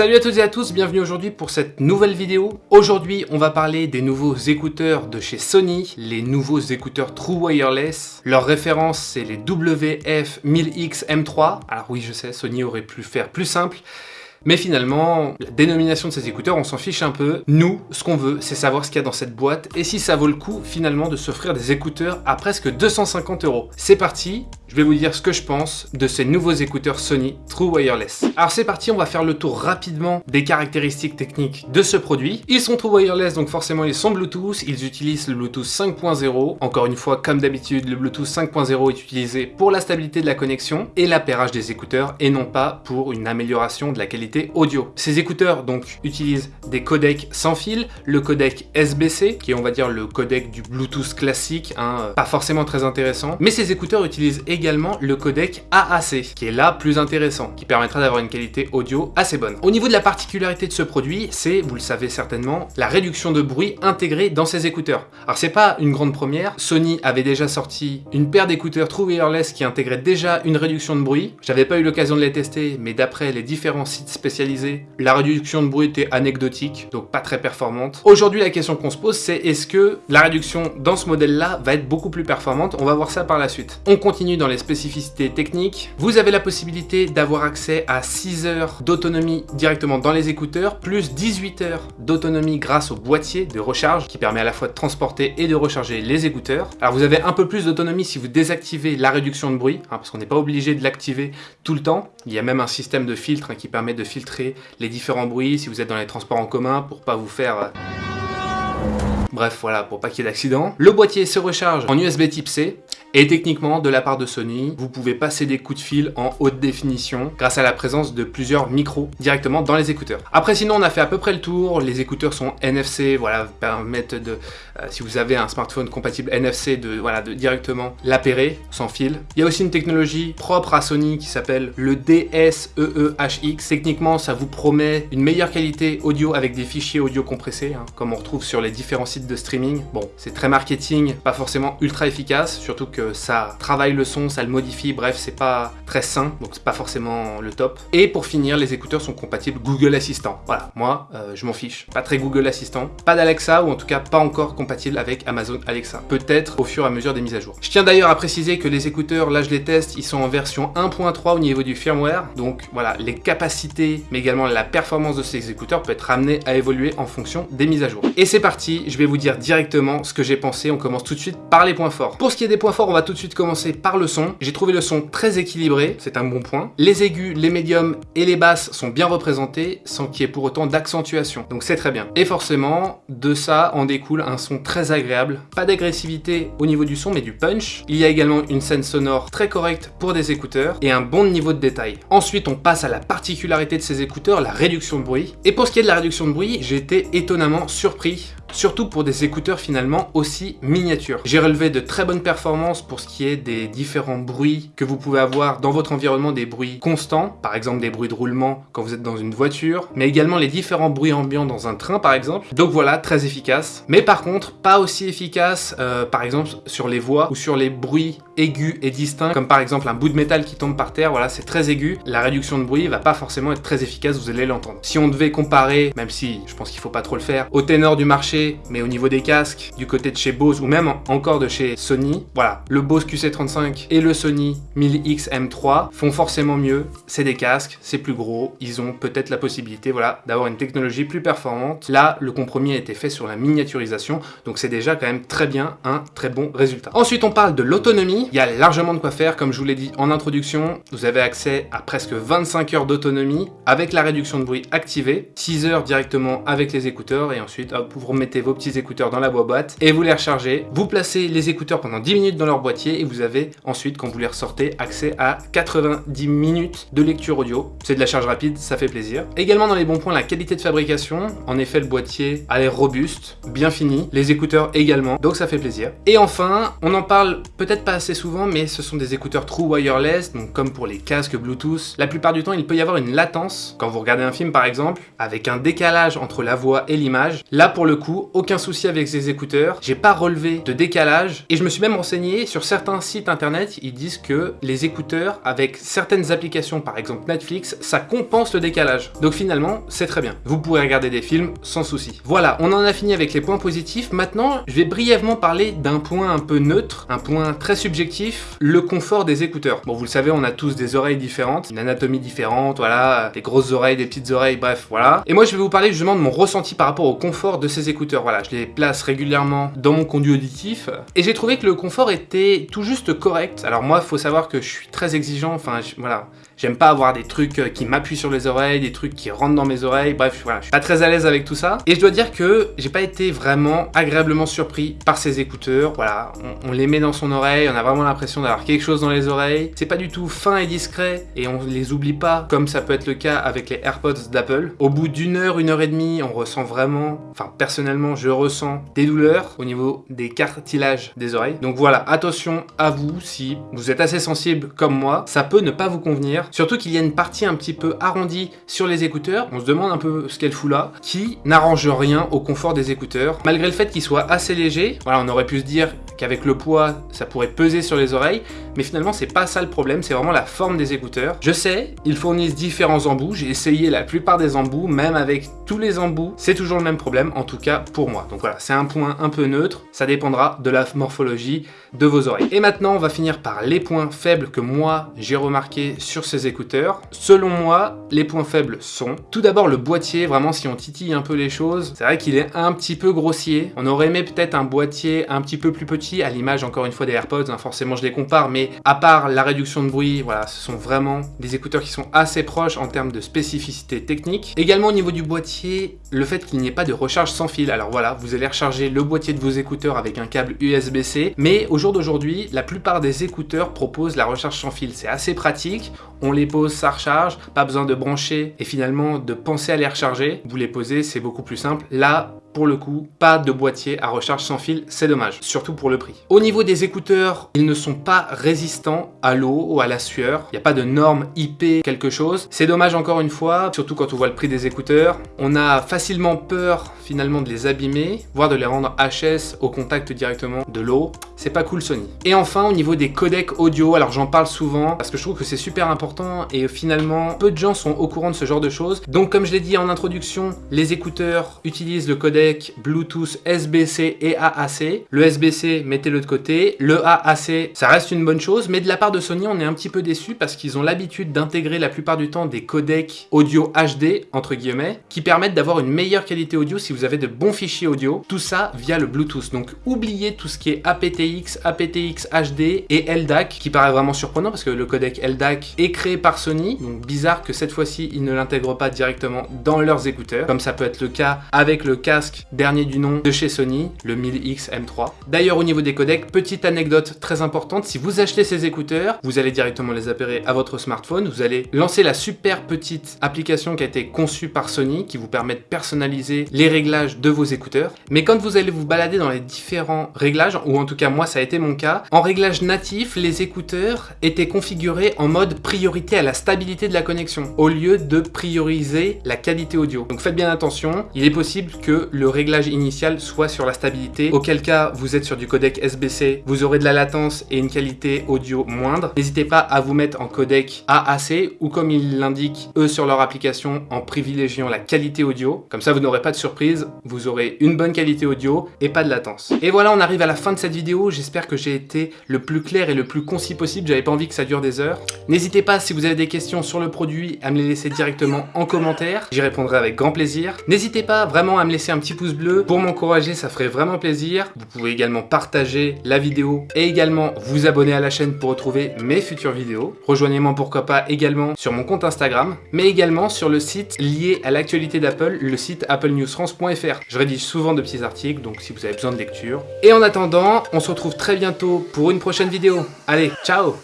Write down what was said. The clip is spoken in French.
Salut à toutes et à tous, bienvenue aujourd'hui pour cette nouvelle vidéo. Aujourd'hui, on va parler des nouveaux écouteurs de chez Sony, les nouveaux écouteurs True Wireless. Leur référence, c'est les WF-1000X M3. Alors oui, je sais, Sony aurait pu faire plus simple, mais finalement, la dénomination de ces écouteurs, on s'en fiche un peu. Nous, ce qu'on veut, c'est savoir ce qu'il y a dans cette boîte et si ça vaut le coup finalement de s'offrir des écouteurs à presque 250 euros. C'est parti, je vais vous dire ce que je pense de ces nouveaux écouteurs Sony True Wireless. Alors c'est parti, on va faire le tour rapidement des caractéristiques techniques de ce produit. Ils sont True Wireless, donc forcément ils sont Bluetooth, ils utilisent le Bluetooth 5.0. Encore une fois, comme d'habitude, le Bluetooth 5.0 est utilisé pour la stabilité de la connexion et l'appairage des écouteurs et non pas pour une amélioration de la qualité audio. Ces écouteurs donc utilisent des codecs sans fil, le codec SBC, qui est on va dire le codec du Bluetooth classique, hein, pas forcément très intéressant, mais ces écouteurs utilisent également également le codec AAC, qui est là plus intéressant, qui permettra d'avoir une qualité audio assez bonne. Au niveau de la particularité de ce produit, c'est, vous le savez certainement, la réduction de bruit intégrée dans ces écouteurs. Alors c'est pas une grande première, Sony avait déjà sorti une paire d'écouteurs True Wireless qui intégrait déjà une réduction de bruit. J'avais pas eu l'occasion de les tester, mais d'après les différents sites spécialisés, la réduction de bruit était anecdotique, donc pas très performante. Aujourd'hui, la question qu'on se pose, c'est est-ce que la réduction dans ce modèle-là va être beaucoup plus performante? On va voir ça par la suite. On continue dans les spécificités techniques, vous avez la possibilité d'avoir accès à 6 heures d'autonomie directement dans les écouteurs, plus 18 heures d'autonomie grâce au boîtier de recharge qui permet à la fois de transporter et de recharger les écouteurs. Alors vous avez un peu plus d'autonomie si vous désactivez la réduction de bruit, hein, parce qu'on n'est pas obligé de l'activer tout le temps. Il y a même un système de filtre hein, qui permet de filtrer les différents bruits si vous êtes dans les transports en commun pour pas vous faire... Euh, Bref, voilà, pour pas qu'il y ait d'accident. Le boîtier se recharge en USB type C. Et techniquement, de la part de Sony, vous pouvez passer des coups de fil en haute définition grâce à la présence de plusieurs micros directement dans les écouteurs. Après sinon, on a fait à peu près le tour. Les écouteurs sont NFC, voilà, permettent de, euh, si vous avez un smartphone compatible NFC, de, voilà, de directement l'appairer sans fil. Il y a aussi une technologie propre à Sony qui s'appelle le DSEEHX. Techniquement, ça vous promet une meilleure qualité audio avec des fichiers audio compressés, hein, comme on retrouve sur les différents sites de streaming. Bon, c'est très marketing, pas forcément ultra efficace, surtout que ça travaille le son, ça le modifie, bref, c'est pas très sain, donc c'est pas forcément le top. Et pour finir, les écouteurs sont compatibles Google Assistant. Voilà, moi, euh, je m'en fiche. Pas très Google Assistant, pas d'Alexa, ou en tout cas pas encore compatible avec Amazon Alexa. Peut-être au fur et à mesure des mises à jour. Je tiens d'ailleurs à préciser que les écouteurs, là je les teste, ils sont en version 1.3 au niveau du firmware, donc voilà, les capacités, mais également la performance de ces écouteurs peut être amenée à évoluer en fonction des mises à jour. Et c'est parti, je vais vous dire directement ce que j'ai pensé, on commence tout de suite par les points forts. Pour ce qui est des points forts, on va tout de suite commencer par le son. J'ai trouvé le son très équilibré, c'est un bon point. Les aigus, les médiums et les basses sont bien représentés sans qu'il y ait pour autant d'accentuation. Donc c'est très bien. Et forcément, de ça en découle un son très agréable. Pas d'agressivité au niveau du son, mais du punch. Il y a également une scène sonore très correcte pour des écouteurs et un bon niveau de détail. Ensuite, on passe à la particularité de ces écouteurs, la réduction de bruit. Et pour ce qui est de la réduction de bruit, j'ai été étonnamment surpris surtout pour des écouteurs finalement aussi miniatures. J'ai relevé de très bonnes performances pour ce qui est des différents bruits que vous pouvez avoir dans votre environnement, des bruits constants, par exemple des bruits de roulement quand vous êtes dans une voiture, mais également les différents bruits ambiants dans un train par exemple. Donc voilà, très efficace. Mais par contre, pas aussi efficace euh, par exemple sur les voix ou sur les bruits aigus et distincts, comme par exemple un bout de métal qui tombe par terre, voilà, c'est très aigu. La réduction de bruit va pas forcément être très efficace, vous allez l'entendre. Si on devait comparer, même si je pense qu'il faut pas trop le faire, au ténor du marché mais au niveau des casques, du côté de chez Bose ou même encore de chez Sony, voilà, le Bose QC35 et le Sony 1000X M3 font forcément mieux. C'est des casques, c'est plus gros, ils ont peut-être la possibilité, voilà, d'avoir une technologie plus performante. Là, le compromis a été fait sur la miniaturisation, donc c'est déjà quand même très bien un très bon résultat. Ensuite, on parle de l'autonomie. Il y a largement de quoi faire, comme je vous l'ai dit en introduction. Vous avez accès à presque 25 heures d'autonomie avec la réduction de bruit activée, 6 heures directement avec les écouteurs et ensuite vous remettez vos petits écouteurs dans la boîte et vous les rechargez. Vous placez les écouteurs pendant 10 minutes dans leur boîtier et vous avez ensuite, quand vous les ressortez, accès à 90 minutes de lecture audio. C'est de la charge rapide, ça fait plaisir. Également dans les bons points, la qualité de fabrication. En effet, le boîtier a l'air robuste, bien fini. Les écouteurs également, donc ça fait plaisir. Et enfin, on en parle peut-être pas assez souvent, mais ce sont des écouteurs True Wireless, donc comme pour les casques Bluetooth. La plupart du temps, il peut y avoir une latence, quand vous regardez un film par exemple, avec un décalage entre la voix et l'image. Là, pour le coup, aucun souci avec ces écouteurs. J'ai pas relevé de décalage, et je me suis même renseigné sur certains sites internet, ils disent que les écouteurs, avec certaines applications, par exemple Netflix, ça compense le décalage. Donc finalement, c'est très bien. Vous pourrez regarder des films sans souci. Voilà, on en a fini avec les points positifs. Maintenant, je vais brièvement parler d'un point un peu neutre, un point très subjectif, le confort des écouteurs. Bon, vous le savez, on a tous des oreilles différentes, une anatomie différente, voilà, des grosses oreilles, des petites oreilles, bref, voilà. Et moi, je vais vous parler justement de mon ressenti par rapport au confort de ces écouteurs. Voilà, je les place régulièrement dans mon conduit auditif, et j'ai trouvé que le confort était tout juste correct. Alors moi, faut savoir que je suis très exigeant, enfin, voilà, J'aime pas avoir des trucs euh, qui m'appuient sur les oreilles, des trucs qui rentrent dans mes oreilles, bref, voilà, je suis pas très à l'aise avec tout ça. Et je dois dire que j'ai pas été vraiment agréablement surpris par ces écouteurs, voilà, on, les met dans son oreille, on a vraiment l'impression d'avoir quelque chose dans les oreilles. C'est pas du tout fin et discret, et on les oublie pas, comme ça peut être le cas avec les AirPods d'Apple. Au bout d'une heure, une heure et demie, on ressent vraiment, enfin personnellement, je ressens des douleurs au niveau des cartilages des oreilles. Donc voilà, attention à vous, si vous êtes assez sensible comme moi, ça peut ne pas vous convenir. Surtout qu'il y a une partie un petit peu arrondie sur les écouteurs, on se demande un peu ce qu'elle fout là, qui n'arrange rien au confort des écouteurs. Malgré le fait qu'ils soient assez légers, voilà, on aurait pu se dire qu'avec le poids, ça pourrait peser sur les oreilles, mais finalement c'est pas ça le problème, c'est vraiment la forme des écouteurs. Je sais, ils fournissent différents embouts, j'ai essayé la plupart des embouts, même avec tous les embouts, c'est toujours le même problème, en tout cas pour moi. Donc voilà, c'est un point un peu neutre, ça dépendra de la morphologie de vos oreilles. Et maintenant, on va finir par les points faibles que moi j'ai remarqué sur ces écouteurs. Selon moi, les points faibles sont tout d'abord le boîtier, vraiment si on titille un peu les choses, c'est vrai qu'il est un petit peu grossier. On aurait aimé peut-être un boîtier un petit peu plus petit, à l'image encore une fois des AirPods, hein, forcément je les compare, mais à part la réduction de bruit, voilà, ce sont vraiment des écouteurs qui sont assez proches en termes de spécificité technique. Également au niveau du boîtier, le fait qu'il n'y ait pas de recharge sans fil. Alors voilà, vous allez recharger le boîtier de vos écouteurs avec un câble USB-C, mais au jour d'aujourd'hui, la plupart des écouteurs proposent la recharge sans fil. C'est assez pratique, on les pose, ça recharge, pas besoin de brancher et finalement de penser à les recharger. Vous les posez, c'est beaucoup plus simple. Là, pour le coup, pas de boîtier à recharge sans fil, c'est dommage, surtout pour le prix. Au niveau des écouteurs, ils ne sont pas résistants à l'eau ou à la sueur. Il n'y a pas de norme IP quelque chose. C'est dommage encore une fois, surtout quand on voit le prix des écouteurs. On a facilement peur finalement de les abîmer, voire de les rendre HS au contact directement de l'eau. C'est pas cool Sony. Et enfin, au niveau des codecs audio, alors j'en parle souvent parce que je trouve que c'est super important et finalement, peu de gens sont au courant de ce genre de choses. Donc comme je l'ai dit en introduction, les écouteurs utilisent le codec Bluetooth SBC et AAC. Le SBC, mettez-le de côté. Le AAC, ça reste une bonne chose, mais de la part de Sony, on est un petit peu déçu parce qu'ils ont l'habitude d'intégrer la plupart du temps des codecs audio HD, entre guillemets, qui permettent d'avoir une meilleure qualité audio si vous avez de bons fichiers audio. Tout ça via le Bluetooth. Donc oubliez tout ce qui est aptX, aptX HD et LDAC, qui paraît vraiment surprenant parce que le codec LDAC est créé par Sony. Donc bizarre que cette fois-ci, ils ne l'intègrent pas directement dans leurs écouteurs, comme ça peut être le cas avec le casque dernier du nom de chez Sony, le 1000X M3. D'ailleurs au niveau des codecs, petite anecdote très importante, si vous achetez ces écouteurs, vous allez directement les appairer à votre smartphone, vous allez lancer la super petite application qui a été conçue par Sony, qui vous permet de personnaliser les réglages de vos écouteurs. Mais quand vous allez vous balader dans les différents réglages, ou en tout cas moi ça a été mon cas, en réglage natif, les écouteurs étaient configurés en mode priorité à la stabilité de la connexion, au lieu de prioriser la qualité audio. Donc faites bien attention, il est possible que réglage initial soit sur la stabilité, auquel cas vous êtes sur du codec SBC, vous aurez de la latence et une qualité audio moindre. N'hésitez pas à vous mettre en codec AAC ou comme ils l'indiquent eux sur leur application en privilégiant la qualité audio. Comme ça vous n'aurez pas de surprise, vous aurez une bonne qualité audio et pas de latence. Et voilà on arrive à la fin de cette vidéo, j'espère que j'ai été le plus clair et le plus concis possible, j'avais pas envie que ça dure des heures. N'hésitez pas si vous avez des questions sur le produit à me les laisser directement en commentaire, j'y répondrai avec grand plaisir. N'hésitez pas vraiment à me laisser un pouce bleu pour m'encourager, ça ferait vraiment plaisir. Vous pouvez également partager la vidéo et également vous abonner à la chaîne pour retrouver mes futures vidéos. Rejoignez-moi pourquoi pas également sur mon compte Instagram, mais également sur le site lié à l'actualité d'Apple, le site applenewsfrance.fr. Je rédige souvent de petits articles, donc si vous avez besoin de lecture. Et en attendant, on se retrouve très bientôt pour une prochaine vidéo. Allez, ciao